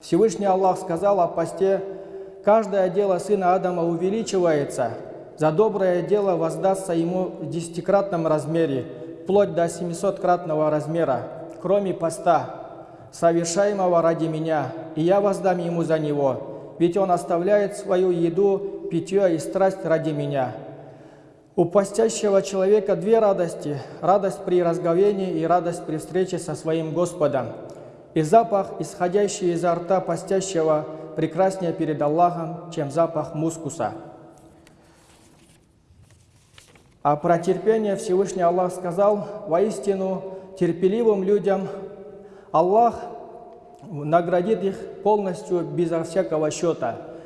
Всевышний Аллах сказал о посте, «Каждое дело сына Адама увеличивается, за доброе дело воздастся ему в десятикратном размере, вплоть до семисоткратного размера, кроме поста, совершаемого ради меня, и я воздам ему за него, ведь он оставляет свою еду, питье и страсть ради меня». У постящего человека две радости – радость при разговении и радость при встрече со своим Господом – и запах, исходящий изо рта постящего, прекраснее перед Аллахом, чем запах мускуса. А про терпение Всевышний Аллах сказал, воистину терпеливым людям Аллах наградит их полностью безо всякого счета –